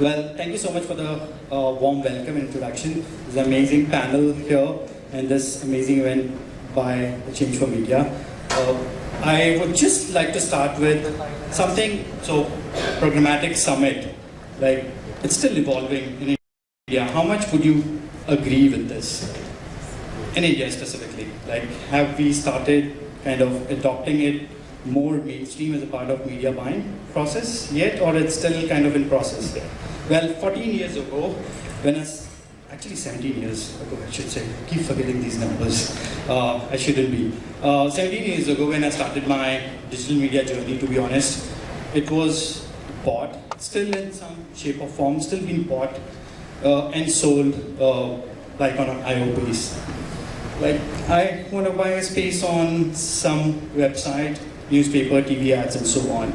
Well, thank you so much for the uh, warm welcome and introduction. This amazing panel here and this amazing event by Change for Media. Uh, I would just like to start with something, so programmatic summit, like it's still evolving in India. How much would you agree with this? In India specifically, like have we started kind of adopting it more mainstream as a part of media buying process yet or it's still kind of in process? Well, 14 years ago, when I actually 17 years ago, I should say. Keep forgetting these numbers. Uh, I shouldn't be. Uh, 17 years ago, when I started my digital media journey, to be honest, it was bought, still in some shape or form, still being bought uh, and sold uh, like on an. Like, I want to buy a space on some website, newspaper, TV ads, and so on.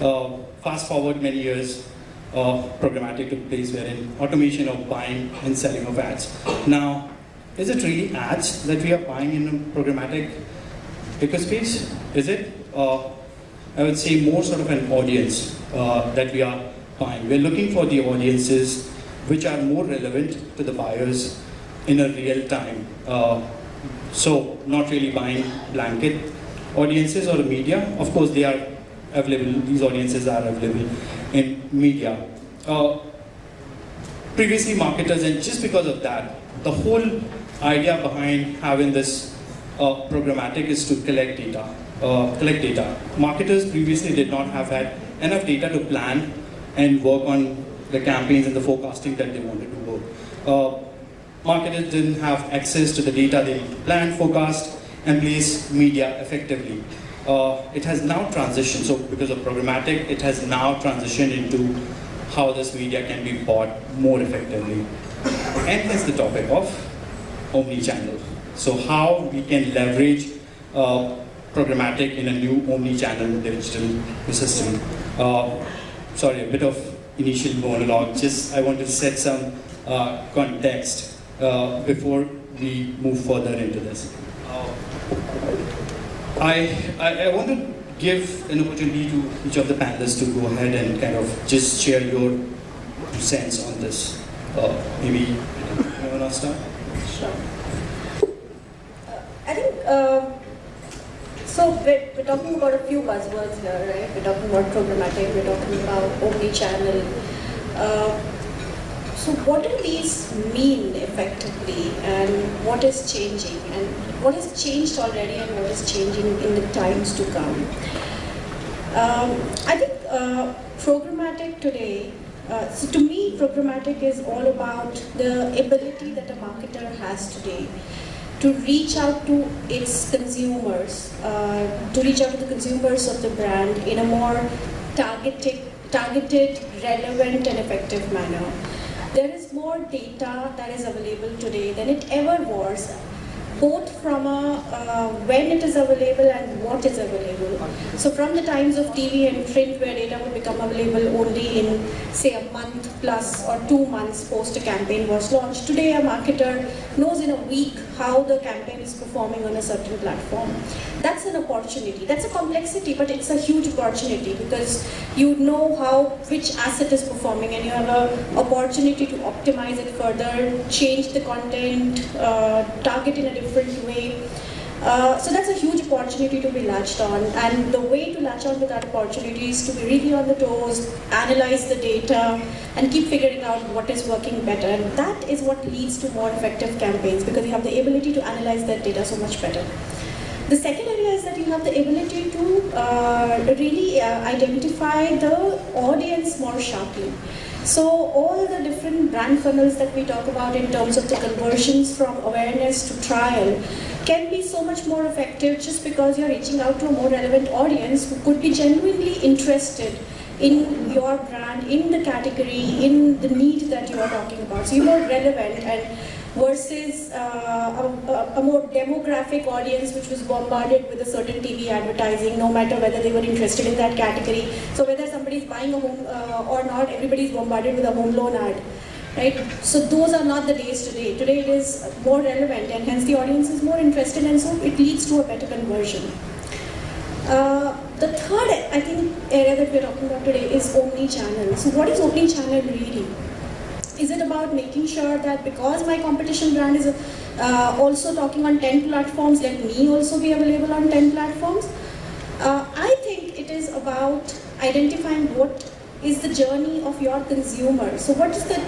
Uh, fast forward many years, programmatic took place wherein automation of buying and selling of ads. Now, is it really ads that we are buying in a programmatic ecospace? Is it? Uh, I would say more sort of an audience uh, that we are buying. We're looking for the audiences which are more relevant to the buyers in a real time. Uh, so not really buying blanket audiences or media. Of course, they are available, these audiences are available in media. Uh, previously marketers, and just because of that, the whole idea behind having this uh, programmatic is to collect data. Uh, collect data. Marketers previously did not have had enough data to plan and work on the campaigns and the forecasting that they wanted to work. Uh, marketers didn't have access to the data they plan, forecast, and place media effectively uh, it has now transitioned, so because of programmatic, it has now transitioned into how this media can be bought more effectively. And that's the topic of omni-channel. So how we can leverage uh, programmatic in a new omni-channel digital system. Uh, sorry, a bit of initial monologue, just I want to set some uh, context uh, before we move further into this. I, I, I, want to give an opportunity to each of the panelists to go ahead and kind of just share your sense on this. Uh, maybe you want to start? Sure. Uh, I think, uh, so we're, we're, talking about a few buzzwords here, right? We're talking about programmatic, we're talking about omni-channel. So what do these mean effectively and what is changing and what has changed already and what is changing in the times to come? Um, I think uh, programmatic today, uh, so to me programmatic is all about the ability that a marketer has today to reach out to its consumers, uh, to reach out to the consumers of the brand in a more targeted, targeted, relevant and effective manner there is more data that is available today than it ever was both from a, uh, when it is available and what is available. So from the times of TV and print where data would become available only in say a month plus or two months post a campaign was launched, today a marketer knows in a week how the campaign is performing on a certain platform. That's an opportunity. That's a complexity, but it's a huge opportunity because you know how which asset is performing and you have an opportunity to optimize it further, change the content, uh, target in a different different way. Uh, so that's a huge opportunity to be latched on and the way to latch on to that opportunity is to be really on the toes, analyze the data and keep figuring out what is working better and that is what leads to more effective campaigns because you have the ability to analyze that data so much better. The second area is that you have the ability to uh, really uh, identify the audience more sharply. So all the different brand funnels that we talk about in terms of the conversions from awareness to trial can be so much more effective just because you're reaching out to a more relevant audience who could be genuinely interested in your brand, in the category, in the need that you are talking about. So you're more relevant and versus uh, a, a, more demographic audience which was bombarded with a certain TV advertising no matter whether they were interested in that category. So whether somebody is buying a home uh, or not, everybody is bombarded with a home loan ad. Right? So those are not the days today. Today it is more relevant and hence the audience is more interested and so it leads to a better conversion. Uh, the third, I think, area that we're talking about today is omni-channel. So what is omni-channel really? Is it about making sure that because my competition brand is uh, also talking on 10 platforms, let me also be available on 10 platforms? Uh, I think it is about identifying what is the journey of your consumer. So what is the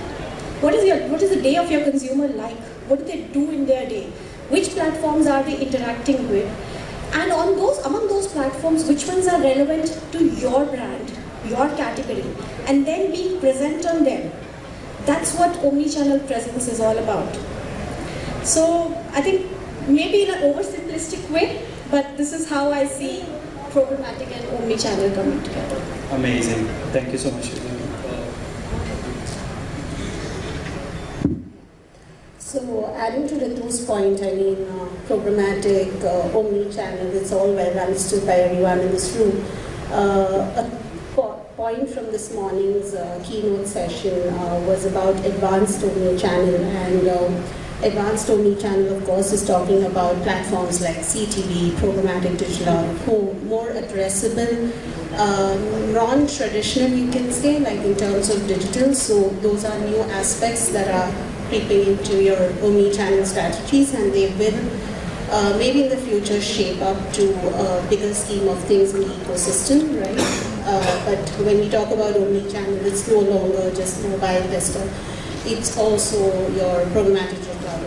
what is your what is the day of your consumer like? What do they do in their day? Which platforms are they interacting with? And on those among those platforms, which ones are relevant to your brand, your category, and then being present on them. That's what omni-channel presence is all about. So I think maybe in an oversimplistic way, but this is how I see programmatic and omni-channel coming together. Amazing. Thank you so much. So adding to Ritu's point, I mean, uh, programmatic, uh, omni-channel, it's all well understood by everyone in this room. Uh, a po point from this morning's uh, keynote session uh, was about advanced omni-channel and um, advanced omni-channel, of course, is talking about platforms like CTV, programmatic digital more addressable, um, non-traditional, you can say, like in terms of digital. So those are new aspects that are creeping into your omni-channel strategies, and they will uh, maybe in the future shape up to a bigger scheme of things in the ecosystem, right? Uh, but when we talk about omni-channel, it's no longer just mobile desktop. It's also your programmatic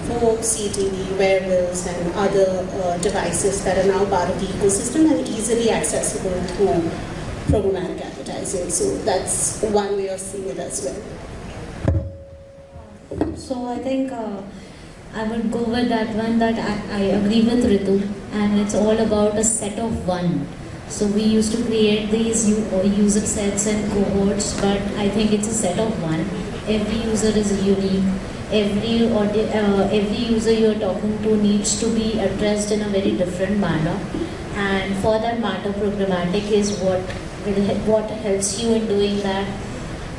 home, CTV, wearables, and other uh, devices that are now part of the ecosystem and easily accessible through programmatic advertising. So that's one way of seeing it as well. So I think uh, I would go with that one that I, I agree with Ritu and it's all about a set of one. So we used to create these uh, user sets and cohorts but I think it's a set of one. Every user is unique. Every uh, every user you're talking to needs to be addressed in a very different manner. And for that matter programmatic is what what helps you in doing that.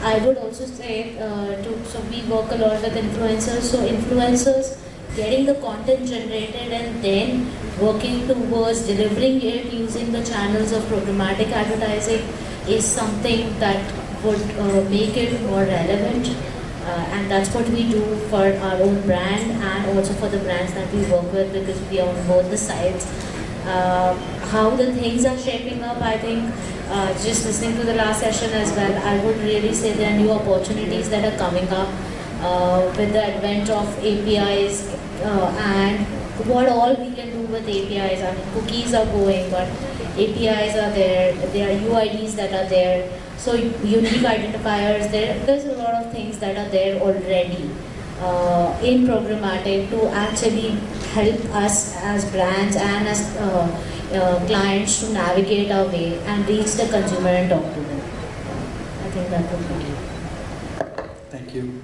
I would also say uh, to so we work a lot with influencers. So influencers getting the content generated and then working towards delivering it using the channels of programmatic advertising is something that would uh, make it more relevant uh, and that's what we do for our own brand and also for the brands that we work with because we are on both the sides. Uh, how the things are shaping up, I think, uh, just listening to the last session as well, I would really say there are new opportunities that are coming up uh, with the advent of APIs uh, and what all we can do with APIs. I mean, cookies are going, but APIs are there, there are UIDs that are there. So unique identifiers, there, there's a lot of things that are there already uh, in programmatic to actually help us as brands and as uh, uh, clients to navigate our way and reach the consumer and talk to them. I think that would be it. Thank you.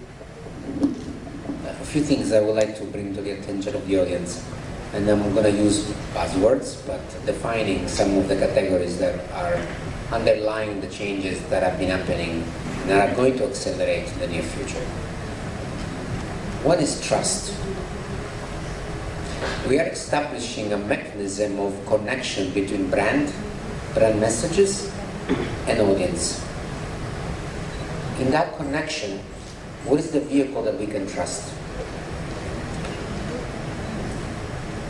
A few things I would like to bring to the attention of the audience. And then I'm going to use buzzwords, but defining some of the categories that are underlying the changes that have been happening and are going to accelerate in the near future. What is trust? We are establishing a mechanism of connection between brand, brand messages, and audience. In that connection, what is the vehicle that we can trust?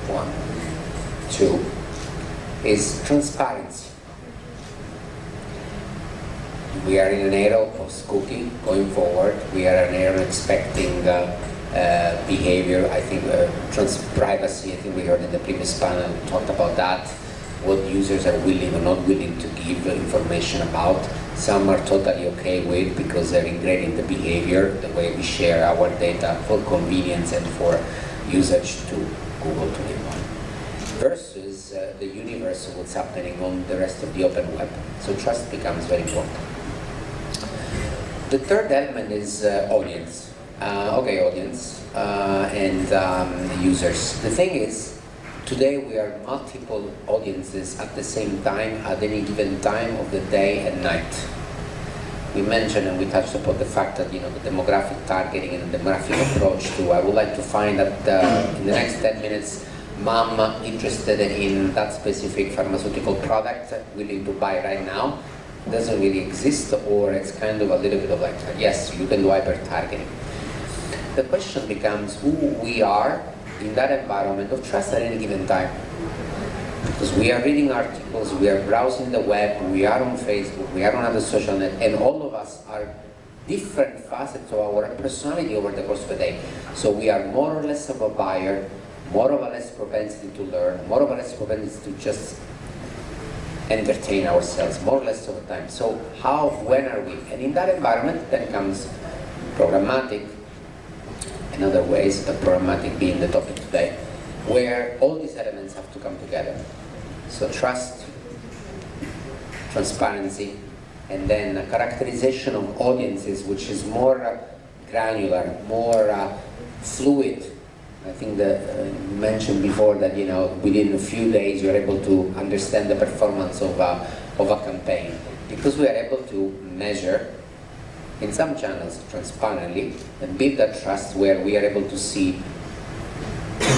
One. Two is transparency we are in an era of post-cookie going forward. We are an era expecting uh, uh, behavior, I think uh, trans privacy, I think we heard in the previous panel, talked about that, what users are willing or not willing to give information about. Some are totally okay with because they're ingrained in the behavior, the way we share our data for convenience and for usage Versus uh, the universe of what's happening on the rest of the open web. So trust becomes very important. The third element is uh, audience. Uh, okay, audience uh, and um, users. The thing is, today we are multiple audiences at the same time at any given time of the day and night. We mentioned and we touched upon the fact that you know the demographic targeting and the demographic approach to. I would like to find that uh, in the next 10 minutes mom interested in that specific pharmaceutical product willing to buy right now doesn't really exist or it's kind of a little bit of like, yes, you can do hyper targeting. The question becomes who we are in that environment of trust at any given time. Because we are reading articles, we are browsing the web, we are on Facebook, we are on other social net, and all of us are different facets of our personality over the course of a day. So we are more or less of a buyer, more or less propensity to learn, more or less propensity to just entertain ourselves, more or less of the time. So how, when are we? And in that environment then comes programmatic, in other ways, the programmatic being the topic today, where all these elements have to come together. So trust, transparency, and then a characterization of audiences which is more uh, granular, more uh, fluid. I think that uh, mentioned before that you know within a few days you're able to understand the performance of a, of a campaign because we are able to measure in some channels transparently and build that trust where we are able to see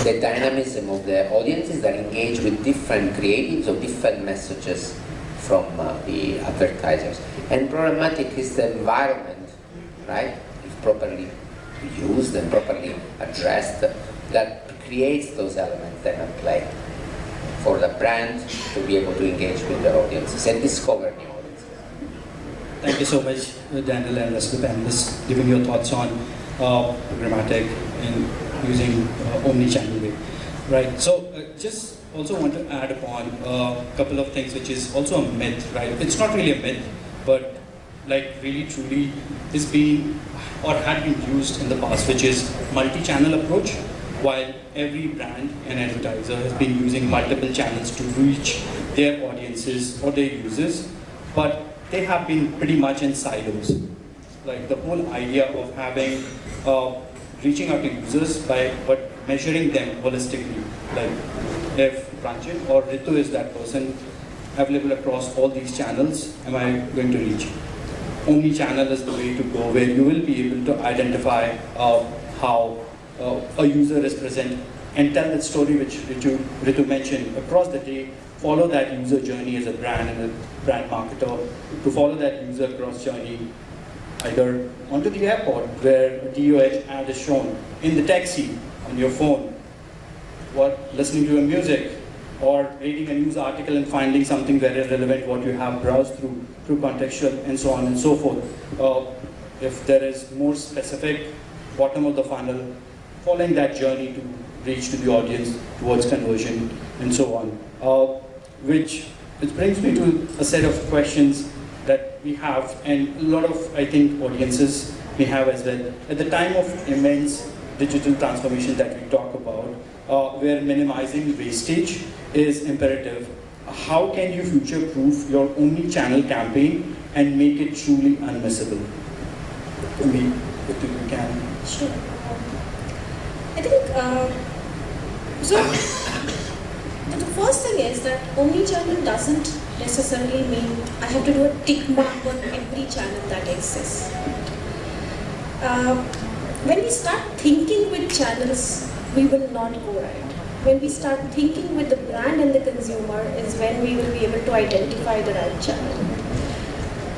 the dynamism of the audiences that engage with different creatives or different messages from uh, the advertisers. And programmatic is the environment, right, if properly used and properly addressed, that creates those elements that can play for the brand to be able to engage with their audiences and discover new audiences. Thank you so much, Daniel and the panelists, giving your thoughts on uh, programmatic and using uh, omni-channel way. Right. So, uh, just also want to add upon a couple of things, which is also a myth, right? It's not really a myth, but like really truly is being or had been used in the past, which is multi-channel approach. While every brand and advertiser has been using multiple channels to reach their audiences or their users, but they have been pretty much in silos. Like the whole idea of having, uh, reaching out to users by, but measuring them holistically. Like if Pranjit or Ritu is that person available across all these channels, am I going to reach? Omni-channel is the way to go where you will be able to identify uh, how uh, a user is present and tell that story which Ritu, Ritu mentioned across the day follow that user journey as a brand and a brand marketer to follow that user cross journey either onto the airport where a DOH ad is shown, in the taxi, on your phone, what listening to your music, or reading a news article and finding something very relevant what you have browsed through, through contextual and so on and so forth. Uh, if there is more specific bottom of the funnel, following that journey to reach to the audience towards conversion and so on. Uh, which it brings me to a set of questions that we have and a lot of, I think, audiences may have as well. At the time of immense digital transformation that we talk about, uh, where minimizing wastage is imperative, how can you future-proof your omni-channel campaign and make it truly unmissable? I mean, if you can. Sure. I think, uh, so the first thing is that omni-channel doesn't necessarily mean I have to do a tick mark on every channel that exists. Uh, when we start thinking with channels, we will not go right. When we start thinking with the brand and the consumer is when we will be able to identify the right channel.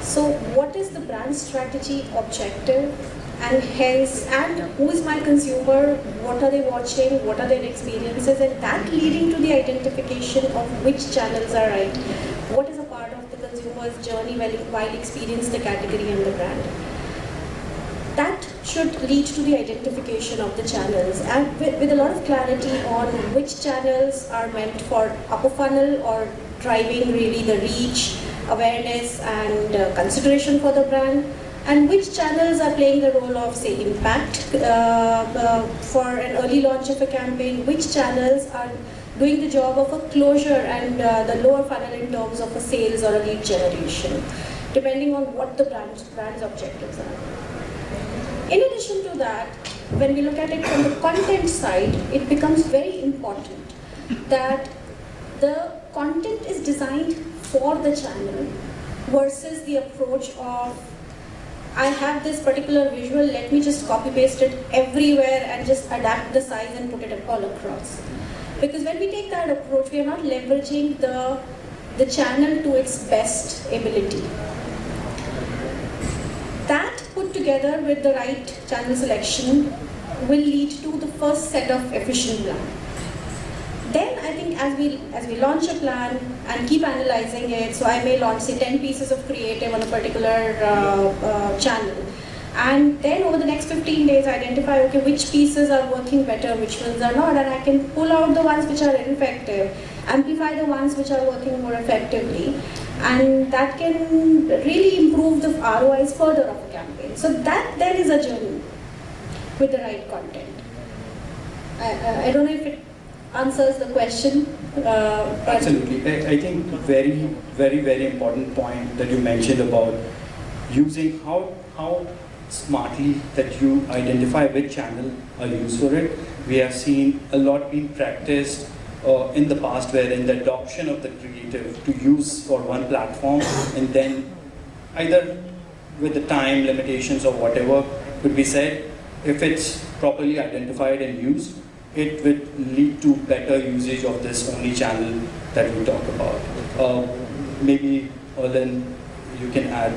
So what is the brand strategy objective and hence, and who is my consumer, what are they watching, what are their experiences, and that leading to the identification of which channels are right. What is a part of the consumer's journey while, while experience the category and the brand. That should lead to the identification of the channels and with, with a lot of clarity on which channels are meant for upper funnel or driving really the reach, awareness and uh, consideration for the brand and which channels are playing the role of say impact uh, uh, for an early launch of a campaign, which channels are doing the job of a closure and uh, the lower funnel in terms of a sales or a lead generation, depending on what the brand's, brand's objectives are. In addition to that, when we look at it from the content side, it becomes very important that the content is designed for the channel versus the approach of I have this particular visual, let me just copy paste it everywhere and just adapt the size and put it all across. Because when we take that approach, we are not leveraging the, the channel to its best ability. That put together with the right channel selection will lead to the first set of efficient plan. Then I think as we as we launch a plan and keep analyzing it, so I may launch say 10 pieces of creative on a particular uh, uh, channel, and then over the next 15 days identify okay which pieces are working better, which ones are not, and I can pull out the ones which are ineffective, amplify the ones which are working more effectively, and that can really improve the ROIs further of a campaign. So that then is a journey with the right content. I, I, I don't know if it answers the question. Uh, Absolutely. I, I think very, very, very important point that you mentioned about using how, how smartly that you identify which channel are used for it. We have seen a lot being practiced uh, in the past wherein the adoption of the creative to use for one platform and then either with the time limitations or whatever could be said, if it's properly identified and used, it would lead to better usage of this omni-channel that we talk about. Uh, maybe, Olin, you can add.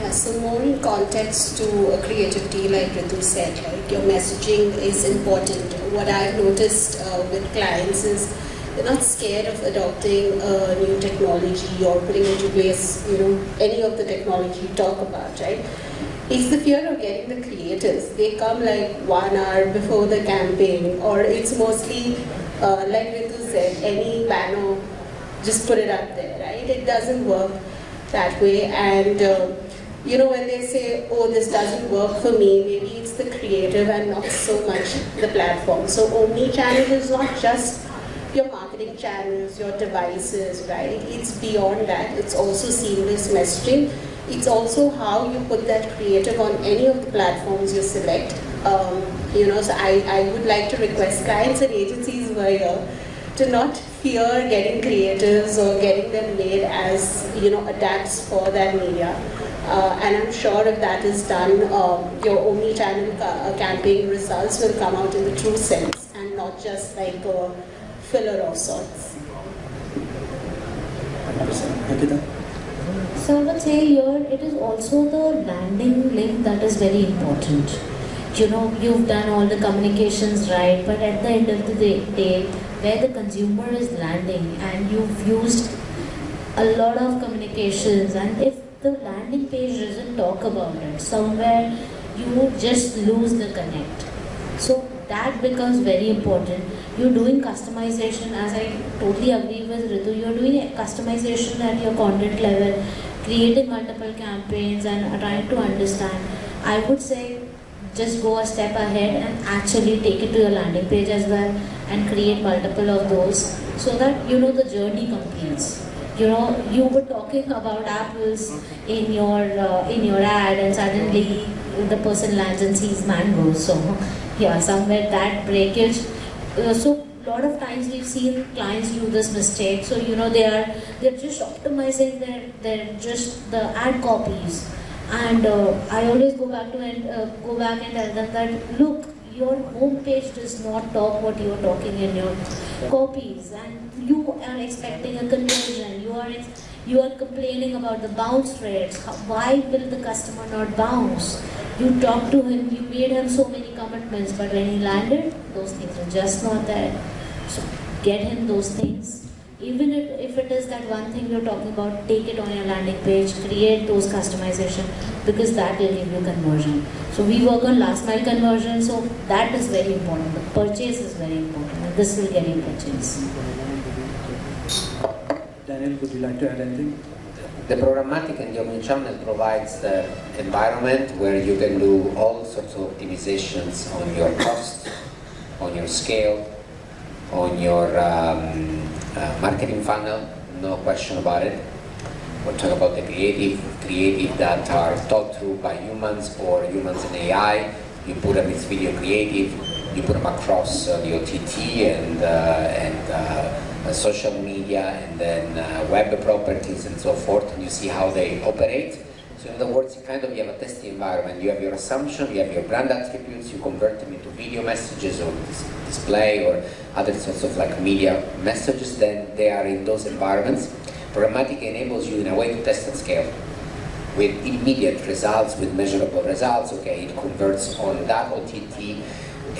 Yeah, so more in context to a creativity, like Ritu said, like your messaging is important. What I've noticed uh, with clients is they're not scared of adopting a new technology or putting into place, you know, any of the technology you talk about, right? It's the fear of getting the creators. They come like one hour before the campaign, or it's mostly, uh, like Ritu said, any banner, just put it up there, right? It doesn't work that way. And, uh, you know, when they say, oh, this doesn't work for me, maybe it's the creative and not so much the platform. So omni-channel is not just your marketing channels, your devices, right? It's beyond that. It's also seamless messaging it's also how you put that creative on any of the platforms you select. Um, you know, so I, I would like to request clients and agencies who are here to not fear getting creatives or getting them made as, you know, adapts for that media. Uh, and I'm sure if that is done, um, your omni-channel ca uh, campaign results will come out in the true sense and not just like a filler of sorts. 100%. So I would say here it is also the landing link that is very important. You know, you've done all the communications right, but at the end of the day, where the consumer is landing and you've used a lot of communications and if the landing page doesn't talk about it, somewhere you just lose the connect. So that becomes very important. You're doing customization, as I totally agree with Ritu, you're doing customization at your content level creating multiple campaigns and trying to understand, I would say just go a step ahead and actually take it to your landing page as well and create multiple of those so that you know the journey completes. You know, you were talking about apples in your uh, in your ad and suddenly the person lands and sees mangoes. So yeah, somewhere that breakage. Uh, so lot of times we've seen clients do this mistake. So you know they are they're just optimizing their their just the ad copies, and uh, I always go back to and uh, go back and tell them that look your home page does not talk what you are talking in your copies, and you are expecting a conversion. You are you are complaining about the bounce rates. How, why will the customer not bounce? You talked to him, you made him so many commitments, but when he landed, those things were just not there. So get him those things. Even if, if it is that one thing you're talking about, take it on your landing page, create those customization because that will give you conversion. So we work on last mile conversion, so that is very important. The purchase is very important this will get you purchase. Daniel, would you like to add anything? The programmatic and the omnichannel provides the environment where you can do all sorts of optimizations on your cost, on your scale, on your um, uh, marketing funnel, no question about it. We'll talk about the creative, creative that are thought through by humans or humans and AI. You put them in video creative, you put them across uh, the OTT and, uh, and uh, social media and then web properties and so forth, and you see how they operate. So in other words, you kind of you have a testing environment. You have your assumption, you have your brand attributes, you convert them into video messages or dis display or other sorts of like media messages. Then they are in those environments. Programmatic enables you in a way to test at scale with immediate results, with measurable results. Okay, it converts on that OTT.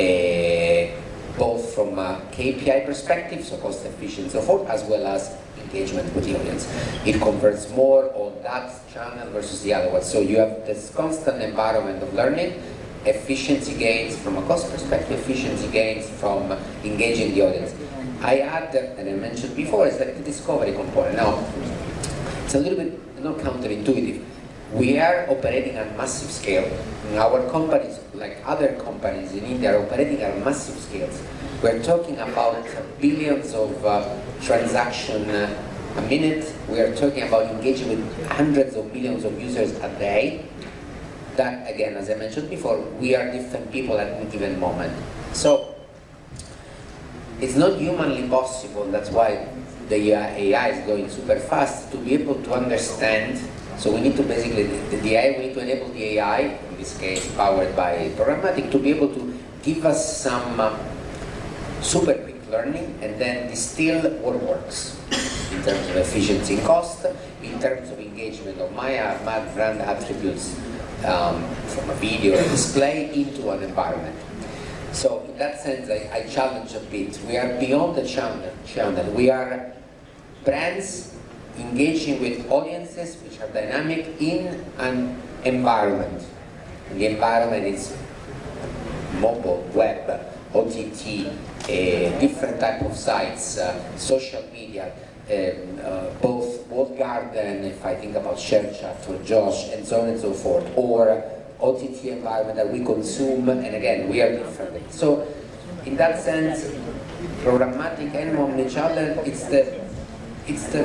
Uh, both from a KPI perspective, so cost efficiency and so forth, as well as engagement with the audience. It converts more on that channel versus the other one. So you have this constant environment of learning, efficiency gains from a cost perspective, efficiency gains from engaging the audience. I add, and I mentioned before, is like the discovery component. Now, it's a little bit not counterintuitive. We are operating at massive scale. Our companies, like other companies in India, are operating at massive scales. We're talking about billions of uh, transactions uh, a minute. We are talking about engaging with hundreds of millions of users a day. That, again, as I mentioned before, we are different people at any given moment. So, it's not humanly possible, that's why the AI is going super fast, to be able to understand so we need to basically, the, the AI, we need to enable the AI, in this case powered by programmatic, to be able to give us some uh, super quick learning and then distill what works in terms of efficiency and cost, in terms of engagement of my, uh, my brand attributes um, from a video or display into an environment. So in that sense, I, I challenge a bit. We are beyond the channel. channel. We are brands engaging with audiences which are dynamic in an environment. The environment is mobile, web, OTT, uh, different type of sites, uh, social media, um, uh, both walled garden, if I think about ShareChat or Josh, and so on and so forth, or OTT environment that we consume, and again, we are different. So, in that sense, programmatic and omnichannel, it's the it's the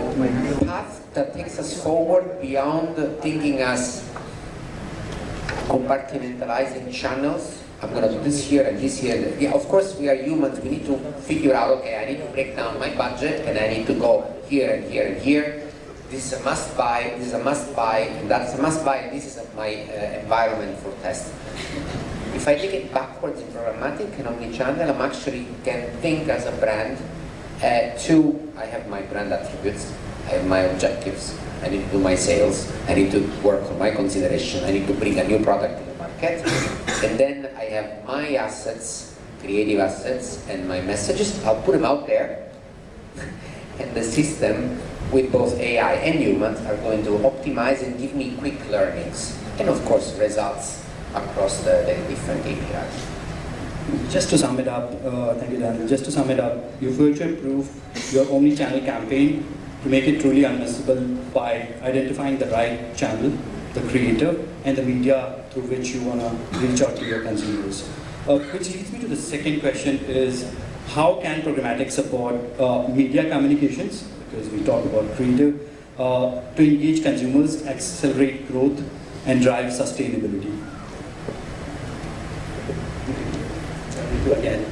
path that takes us forward beyond thinking as compartmentalizing channels. I'm going to do this here and this here. Yeah, of course, we are humans. We need to figure out, okay, I need to break down my budget and I need to go here and here and here. This is a must buy, this is a must buy, and that's a must buy, this is my uh, environment for testing. If I take it backwards in programmatic and omnichannel, I'm actually can think as a brand uh, two, I have my brand attributes, I have my objectives, I need to do my sales, I need to work on my consideration, I need to bring a new product to the market, and then I have my assets, creative assets, and my messages, I'll put them out there, and the system with both AI and humans are going to optimize and give me quick learnings, and of course results across the, the different APIs. Just to sum it up, uh, thank you Daniel, just to sum it up, you future-proof your omni-channel campaign to make it truly unmissable by identifying the right channel, the creator, and the media through which you want to reach out to your consumers. Uh, which leads me to the second question is, how can programmatic support uh, media communications, because we talk about creative, uh, to engage consumers, accelerate growth, and drive sustainability? Again.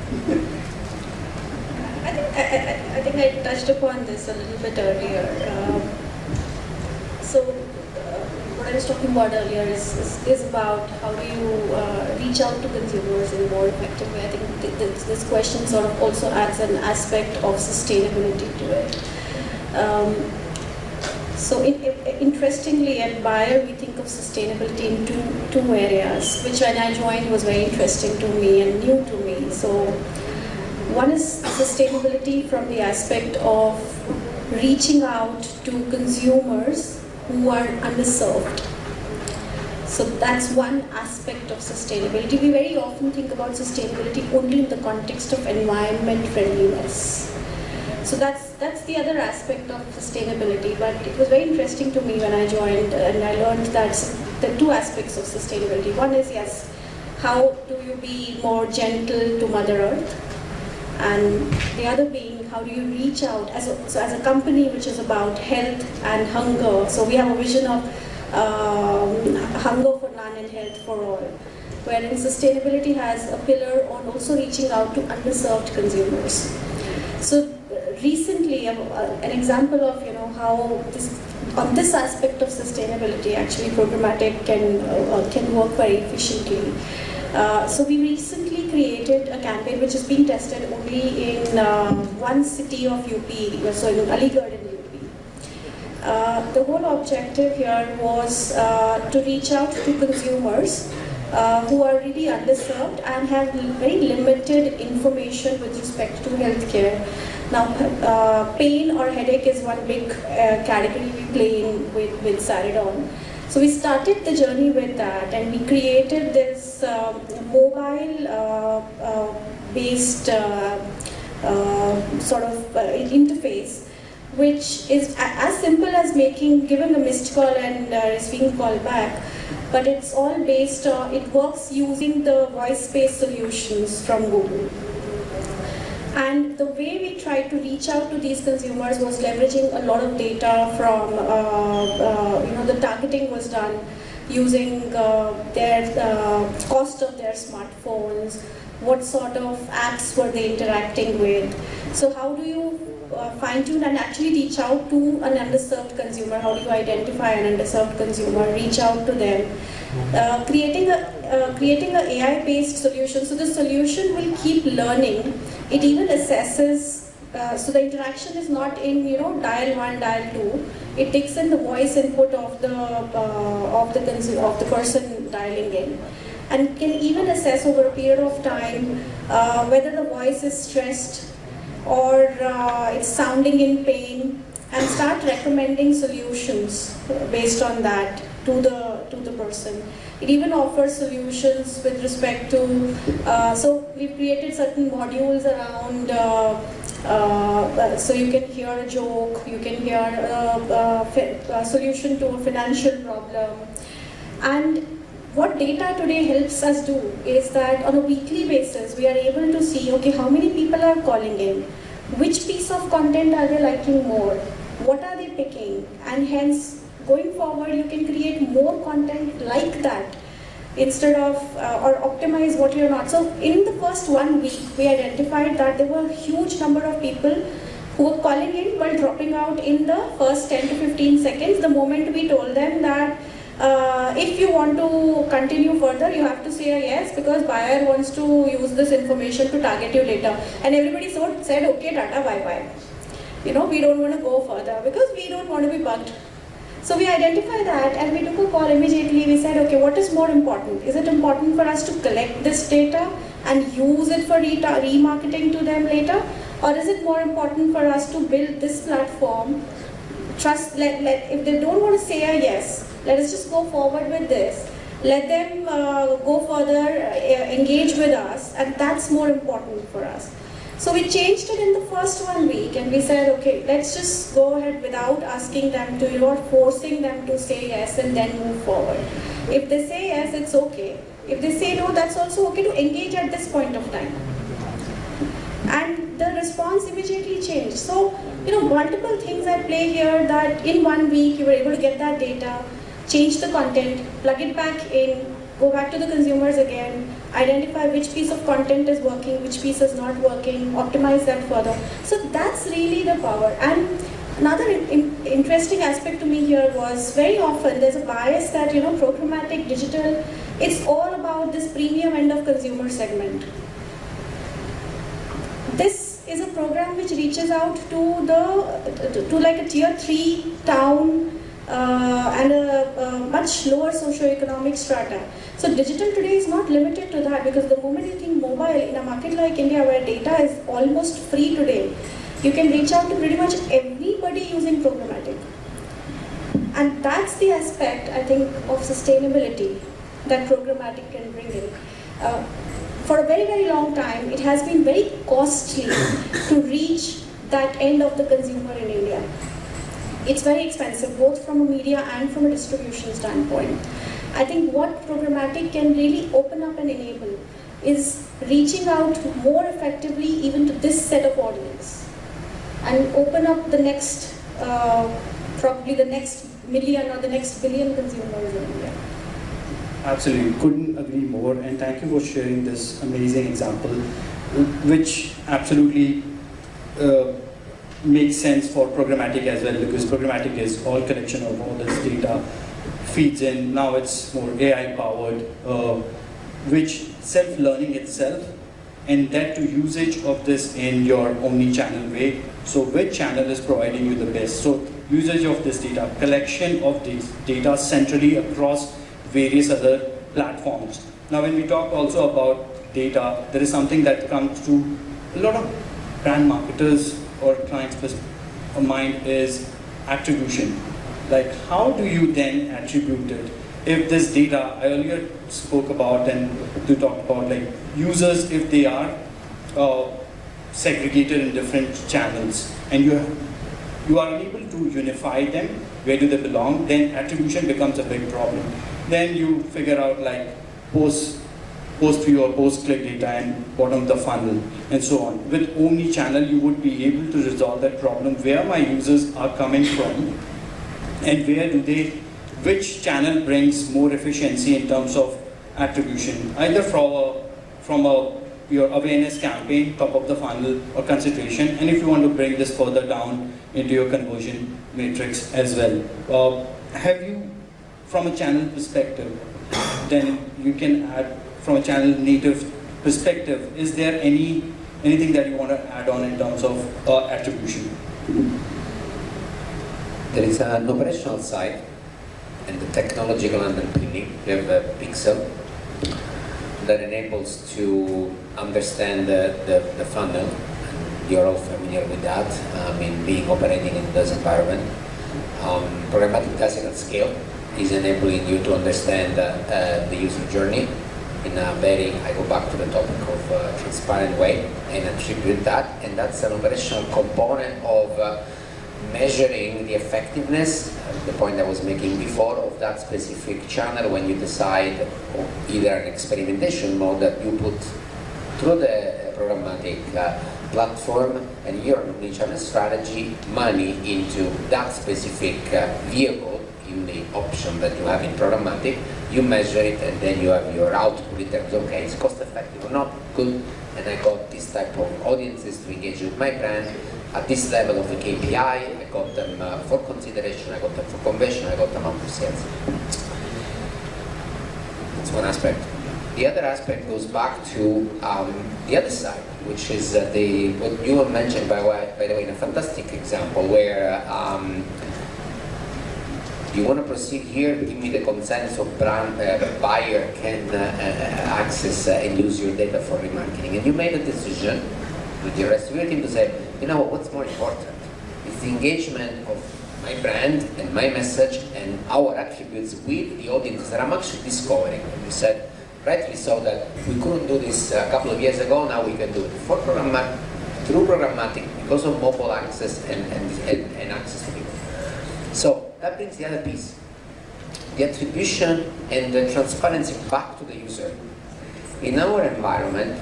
I think I, I, I, think I touched upon this a little bit earlier. Um, so uh, what I was talking about earlier is, is, is about how do you uh, reach out to consumers in a more effective way. I think th th this question sort of also adds an aspect of sustainability to it. Um, so in, interestingly, at Bayer, we think of sustainability in two, two areas, which when I joined was very interesting to me and new to me. So one is sustainability from the aspect of reaching out to consumers who are underserved. So that's one aspect of sustainability. We very often think about sustainability only in the context of environment friendliness. So that's that's the other aspect of sustainability. But it was very interesting to me when I joined, and I learned that the two aspects of sustainability. One is yes, how do you be more gentle to Mother Earth, and the other being how do you reach out as a, so as a company which is about health and hunger. So we have a vision of um, hunger for none and health for all wherein sustainability has a pillar on also reaching out to underserved consumers. So recently, uh, an example of you know how this on this aspect of sustainability, actually programmatic can, uh, uh, can work very efficiently. Uh, so we recently created a campaign which is being tested only in uh, one city of UP, so in Aligarh in UP. Uh, the whole objective here was uh, to reach out to consumers uh, who are really underserved and have very limited information with respect to healthcare. Now, uh, pain or headache is one big uh, category we play in with, with Saridon. So we started the journey with that and we created this um, uh, uh, based uh, uh, sort of uh, interface which is as simple as making, giving a missed call and uh, receiving call back, but it's all based on, it works using the voice-based solutions from Google. And the way we tried to reach out to these consumers was leveraging a lot of data from, uh, uh, you know, the targeting was done using uh, their uh, cost of their smartphones, what sort of apps were they interacting with. So how do you uh, fine tune and actually reach out to an underserved consumer? How do you identify an underserved consumer? Reach out to them. Uh, creating a uh, creating a AI based solution. So the solution will keep learning. It even assesses. Uh, so the interaction is not in you know dial one, dial two. It takes in the voice input of the uh, of the of the person dialing in and can even assess over a period of time uh, whether the voice is stressed or uh, it's sounding in pain and start recommending solutions based on that to the to the person it even offers solutions with respect to uh, so we've created certain modules around uh, uh, so you can hear a joke you can hear a, a solution to a financial problem and what data today helps us do is that on a weekly basis, we are able to see, okay, how many people are calling in? Which piece of content are they liking more? What are they picking? And hence, going forward, you can create more content like that instead of, uh, or optimize what you're not. So in the first one week, we identified that there were a huge number of people who were calling in while dropping out in the first 10 to 15 seconds the moment we told them that uh, if you want to continue further, you have to say yes because Bayer wants to use this information to target you later. And everybody so said, okay, Tata, bye bye. You know, we don't want to go further because we don't want to be bugged. So we identified that and we took a call immediately. We said, okay, what is more important? Is it important for us to collect this data and use it for re- remarketing to them later? Or is it more important for us to build this platform trust let, let if they don't want to say a yes let us just go forward with this let them uh, go further uh, engage with us and that's more important for us so we changed it in the first one week and we said okay let's just go ahead without asking them to you know forcing them to say yes and then move forward. If they say yes it's okay. If they say no that's also okay to engage at this point of time. And the response immediately changed. So, you know, multiple things at play here that in one week you were able to get that data, change the content, plug it back in, go back to the consumers again, identify which piece of content is working, which piece is not working, optimize that further. So that's really the power. And another in, in- interesting aspect to me here was very often there's a bias that, you know, programmatic, digital, it's all about this premium end of consumer segment. This is a program which reaches out to the to like a tier three town uh, and a, a much lower socioeconomic strata. So digital today is not limited to that because the moment you think mobile in a market like India where data is almost free today, you can reach out to pretty much everybody using programmatic. And that's the aspect I think of sustainability that programmatic can bring in. Uh, for a very, very long time, it has been very costly to reach that end of the consumer in India. It's very expensive, both from a media and from a distribution standpoint. I think what programmatic can really open up and enable is reaching out more effectively even to this set of audience and open up the next, uh, probably the next million or the next billion consumers in India. Absolutely, couldn't agree more. And thank you for sharing this amazing example, which absolutely uh, makes sense for programmatic as well because programmatic is all collection of all this data feeds in. Now it's more AI powered, uh, which self-learning itself and that to usage of this in your omni-channel way. So which channel is providing you the best? So usage of this data, collection of this data centrally across various other platforms. Now when we talk also about data, there is something that comes to a lot of brand marketers or clients' mind is attribution. Like how do you then attribute it? If this data, I earlier spoke about and to talk about like users, if they are uh, segregated in different channels and you, you are unable to unify them, where do they belong, then attribution becomes a big problem. Then you figure out like post post view or post click data and bottom of the funnel and so on. With omni-channel, you would be able to resolve that problem where my users are coming from and where do they, which channel brings more efficiency in terms of attribution, either from a, from a your awareness campaign, top of the funnel or consideration, and if you want to bring this further down into your conversion matrix as well. Uh, have you, from a channel perspective, then you can add from a channel native perspective, is there any anything that you want to add on in terms of uh, attribution? There is an operational side and the technological underpinning. We have a pixel that enables to understand the, the, the funnel. You're all familiar with that, I mean, being operating in this environment. Um, programmatic tasking at scale is enabling you to understand uh, uh, the user journey in a very, I go back to the topic of uh, transparent way and attribute that, and that's an operational component of uh, measuring the effectiveness, uh, the point I was making before, of that specific channel when you decide either an experimentation mode that you put through the programmatic uh, platform and your omnichannel strategy money into that specific uh, vehicle option that you have in programmatic, you measure it and then you have your output in terms of, okay, it's cost effective or not, good, and I got this type of audiences to engage with my brand, at this level of the KPI, I got them uh, for consideration, I got them for conversion, I got them out of sales. That's one aspect. The other aspect goes back to um, the other side, which is uh, the what you mentioned by, by the way in a fantastic example where um, you want to proceed here, give me the consent so brand uh, buyer can uh, uh access uh, and use your data for remarketing. And you made a decision with your rest of your team to say, you know what's more important? It's the engagement of my brand and my message and our attributes with the audience that I'm actually discovering. And you said, rightly so, that we couldn't do this a couple of years ago, now we can do it for programmatic, through programmatic, because of mobile access and, and, and, and access to people. So that brings the other piece. The attribution and the transparency back to the user. In our environment,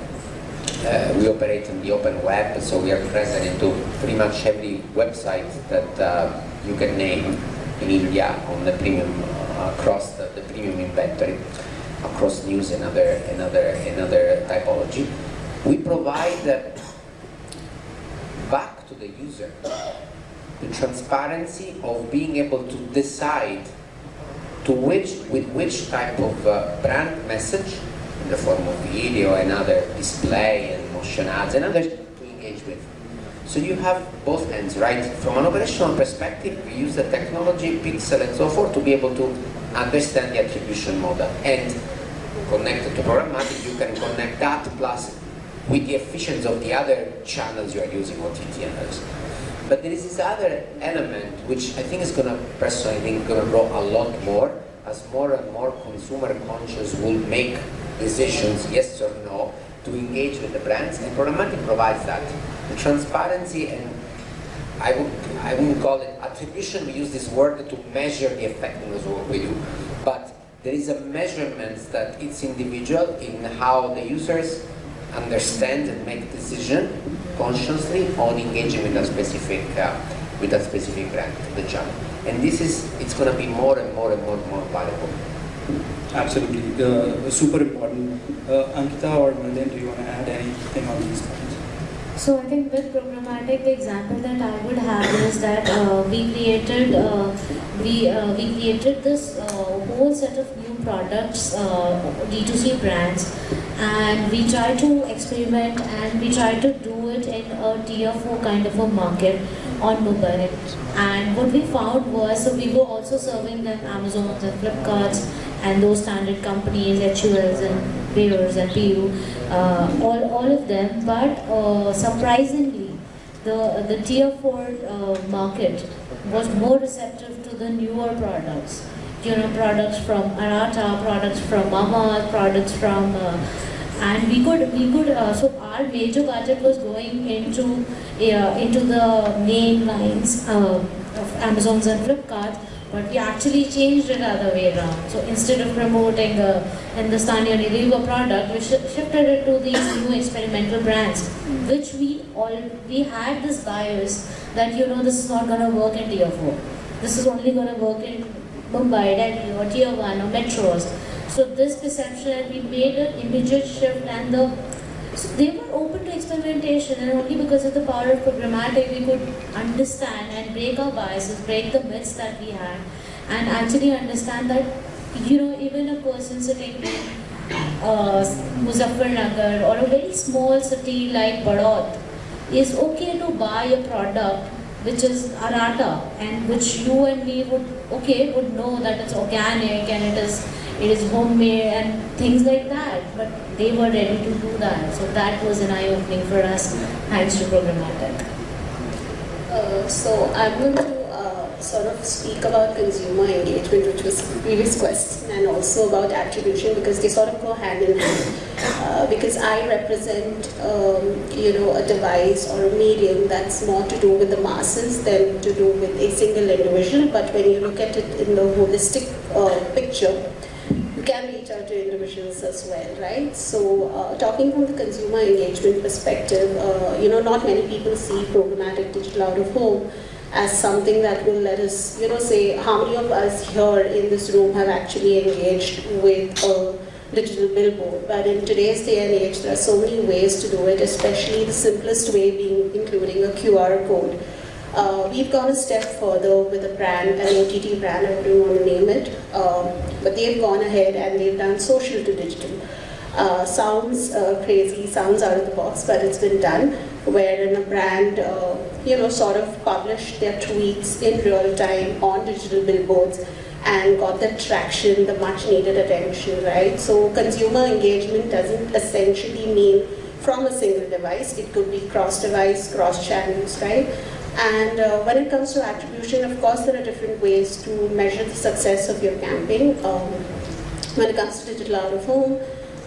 uh, we operate on the open web, so we are present into pretty much every website that uh, you can name in India on the premium, uh, across the, the, premium inventory, across news and other, another, another typology. We provide back to the user the transparency of being able to decide to which, with which type of uh, brand message in the form of video and other display and motion ads and others to engage with. So you have both ends, right? From an operational perspective, we use the technology, pixel and so forth to be able to understand the attribution model. And connected to programmatic, you can connect that plus with the efficiency of the other channels you are using, OTT and others. But there is this other element which I think is going to, personally, I think going to grow a lot more as more and more consumer conscious will make decisions, yes or no, to engage with the brands, and programmatic provides that. The transparency and I would I wouldn't call it attribution, we use this word to measure the effectiveness of what we do. But there is a measurement that it's individual in how the users understand and make decision consciously on engaging with a specific uh, with a specific brand, the channel. And this is it's gonna be more and more and more and more valuable. Absolutely, uh, super important. Uh, Ankita or Malin, do you want to add anything on these points? So I think with programmatic, the example that I would have is that uh, we created uh, we uh, we created this uh, whole set of new products, uh, D2C brands, and we try to experiment and we try to do it in a tier four kind of a market on mobile. And what we found was so we were also serving them Amazon and Flipkarts and those standard companies, HULs and Bayers and PU, uh, all, all of them. But uh, surprisingly, the, the tier 4 uh, market was more receptive to the newer products. You know, products from Arata, products from Mama, products from, uh, and we could, we could, uh, so our major budget was going into, uh, into the main lines uh, of Amazon's and Flipkart, but we actually changed it other way around. So instead of promoting a Hindustan Unilever product, we sh- shifted it to these new experimental brands, which we all we had this bias that you know this is not gonna work in tier four. This is only gonna work in Mumbai, Delhi, or tier one or metros. So this perception, we made an immediate shift, and the so they were open to experimentation, and only because of the power of programmatic, we could understand and break our biases, break the myths that we had, and actually understand that, you know, even a person sitting in uh, Muzaffarnagar or a very small city like Badot is okay to buy a product which is arata and which you and me would okay would know that it's organic and it is it is homemade and things like that. But they were ready to do that. So that was an eye opening for us thanks to programmatic. Uh, so I'm going to sort of speak about consumer engagement, which was previous question, and also about attribution because they sort of go hand in hand. Uh, because I represent, um, you know, a device or a medium that's more to do with the masses than to do with a single individual. But when you look at it in the holistic uh, picture, you can reach out to individuals as well, right? So, uh, talking from the consumer engagement perspective, uh, you know, not many people see programmatic digital out of home as something that will let us, you know, say how many of us here in this room have actually engaged with a digital billboard. But in today's day and age, there are so many ways to do it, especially the simplest way being including a QR code. Uh, we've gone a step further with a brand, an OTT brand, I wouldn't want to name it, um, but they've gone ahead and they've done social to digital. Uh, sounds uh, crazy, sounds out of the box, but it's been done, wherein a brand, uh, you know, sort of published their tweets in real time on digital billboards and got the traction, the much needed attention, right? So consumer engagement doesn't essentially mean from a single device, it could be cross device, cross channels, right? And uh, when it comes to attribution, of course, there are different ways to measure the success of your campaign. Um, when it comes to digital out of home,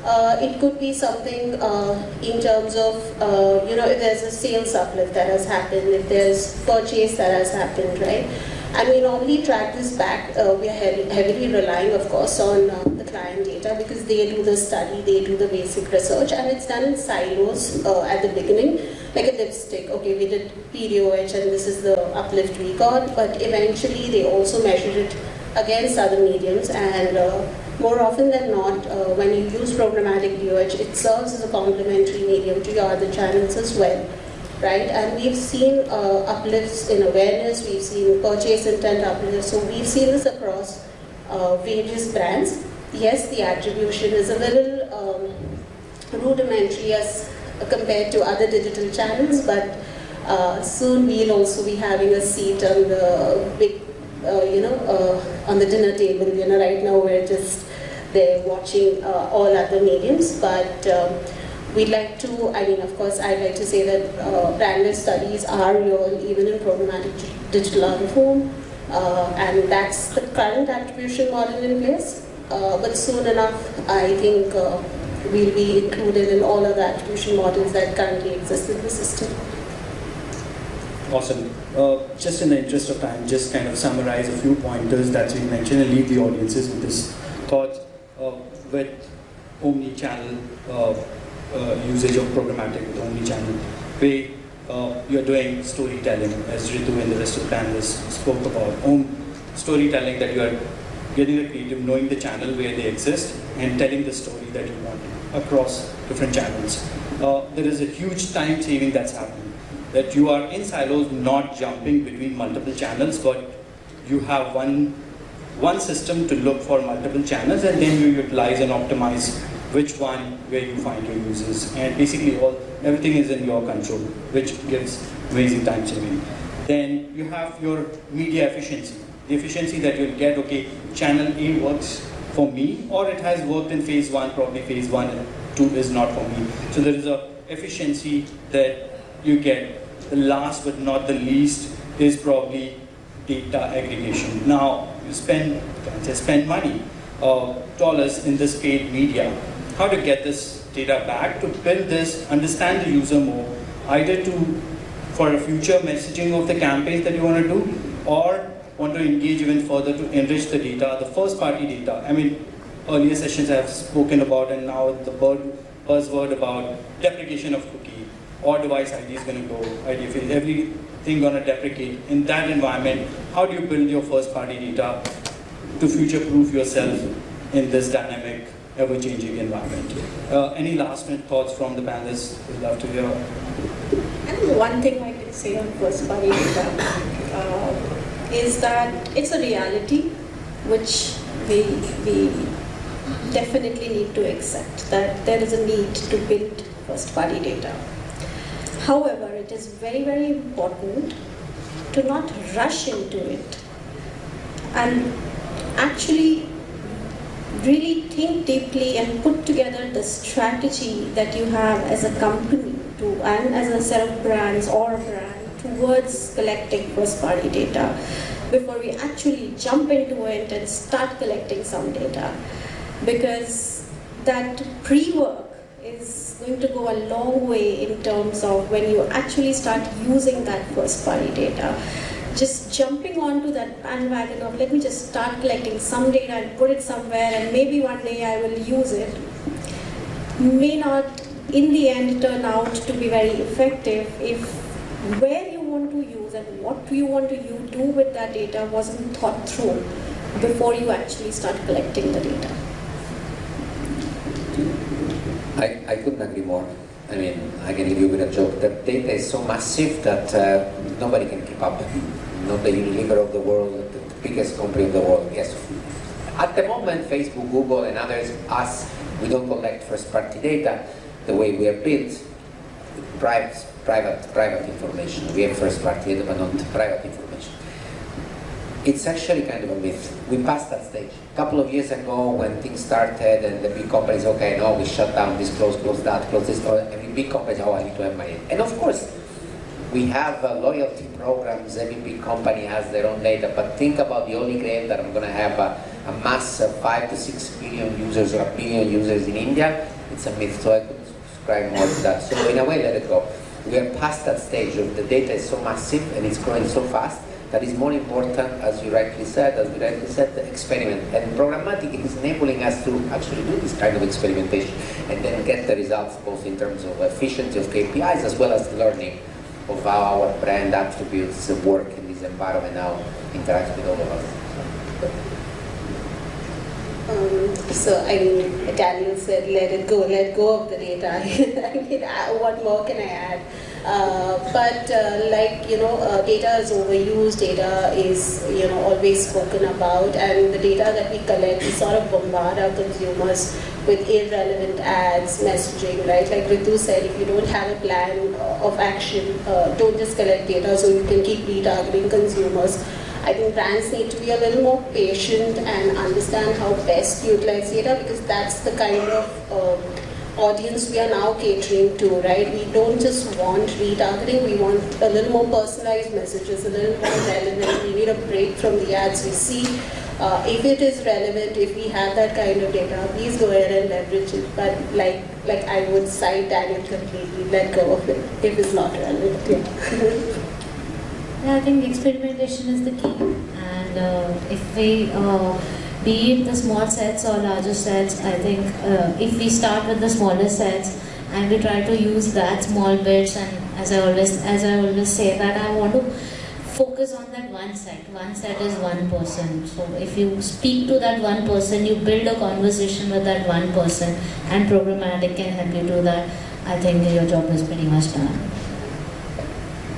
uh, it could be something uh, in terms of, uh, you know, if there's a sales uplift that has happened, if there's purchase that has happened, right? And we normally track this back, uh, we are heavy, heavily relying, of course, on uh, the client data because they do the study, they do the basic research, and it's done in silos uh, at the beginning, like a lipstick. Okay, we did PDOH and this is the uplift we got, but eventually they also measured it against other mediums and more often than not, uh, when you use programmatic DOH, it serves as a complementary medium to your other channels as well, right? And we've seen uh, uplifts in awareness, we've seen purchase intent uplifts, so we've seen this across uh, various brands. Yes, the attribution is a little um, rudimentary as compared to other digital channels, but uh, soon we'll also be having a seat on the big uh, you know, uh, on the dinner table. You know, right now we're just there watching uh, all other mediums, but um, we'd like to, I mean, of course, I'd like to say that uh, branded studies are real even in programmatic digital out form, uh, and that's the current attribution model in place. Uh, but soon enough, I think we'll be included in all of the attribution models that currently exist in the system. Awesome. Uh, just in the interest of time, just kind of summarize a few pointers that we mentioned and leave the audiences with this thought. Uh, with omni-channel uh, uh usage of programmatic with omni-channel, way you're doing storytelling, as Ritu and the rest of the panelists spoke about. Om storytelling that you are getting the creative, knowing the channel where they exist, and telling the story that you want across different channels. uh, there is a huge time saving that's happening. That you are in silos, not jumping between multiple channels, but you have one, one system to look for multiple channels and then you utilize and optimize which one where you find your users. And basically all, everything is in your control, which gives amazing time saving. Then you have your media efficiency. The efficiency that you'll get, okay, channel A works for me, or it has worked in phase one, probably phase one and two is not for me. So there is a efficiency that you get. The last but not the least is probably data aggregation. Now, you spend, can't spend money, uh, dollars in this paid media. How to get this data back, to build this, understand the user more, either to, for a future messaging of the campaigns that you want to do, or want to engage even further to enrich the data, the first party data. I mean, earlier sessions I have spoken about and now the word, buzzword about deprecation of cookie or device ID is going to go, IDFA, everything going to deprecate. In that environment, how do you build your first party data to future proof yourself in this dynamic, ever changing environment? Uh, any last minute thoughts from the panelists? We'd love to hear. One thing I can say on first party data uh, is that it's a reality which we, we definitely need to accept that there is a need to build first party data. However, it is very, very important to not rush into it and actually really think deeply and put together the strategy that you have as a company to and as a set of brands or brand towards collecting first party data before we actually jump into it and start collecting some data. Because that pre-work is going to go a long way in terms of when you actually start using that first party data. Just jumping onto that bandwagon of let me just start collecting some data and put it somewhere and maybe one day I will use it may not in the end turn out to be very effective if where you want to use and what you want to do with that data wasn't thought through before you actually start collecting the data. I, I couldn't agree more. I mean, I can leave you with a joke. The data is so massive that uh, nobody can keep up. Not the Unilever of the world, the biggest company of the world. Yes. At the moment, Facebook, Google, and others, us, we don't collect first-party data the way we are built. Private, private, private information. We have first-party data, but not private information it's actually kind of a myth. We passed that stage. A couple of years ago when things started and the big companies, okay, no, we shut down this, close, close that, close this, or every big company, oh, I need to have my And of course, we have uh, loyalty programs, every big company has their own data, but think about the holy grail that I'm going to have a, a mass of 5 to 6 billion users or a billion users in India. It's a myth, so I could subscribe more to that. So in a way, let it go. We are past that stage of the data is so massive and it's growing so fast that is more important, as you rightly said, as we rightly said, the experiment. And programmatic is enabling us to actually do this kind of experimentation and then get the results both in terms of efficiency of KPIs as well as learning of how our brand attributes work in this environment now interact with all of us. Um, so I mean, Daniel said, let it go, let go of the data. I mean, what more can I add? Uh, but uh, like you know, uh, data is overused. Data is you know always spoken about, and the data that we collect, we sort of bombard our consumers with irrelevant ads, messaging, right? Like Ritu said, if you don't have a plan of action, uh, don't just collect data so you can keep retargeting consumers. I think brands need to be a little more patient and understand how best to utilize data because that's the kind of uh, audience we are now catering to, right? We don't just want retargeting, we want a little more personalized messages, a little more relevant. We need a break from the ads we see. Uh, if it is relevant, if we have that kind of data, please go ahead and leverage it. But like, like I would cite Daniel completely, let go of it if it's not relevant. Yeah. Yeah, I think experimentation is the key. And uh, if we, uh, be it the small sets or larger sets, I think uh, if we start with the smaller sets and we try to use that small bits and as I always, as I always say that I want to focus on that one set. One set is one person. So if you speak to that one person, you build a conversation with that one person and programmatic can help you do that. I think your job is pretty much done.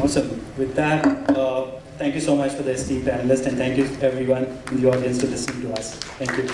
Awesome. With that, uh, thank you so much for the esteemed panelists and thank you everyone in the audience for listening to us. Thank you.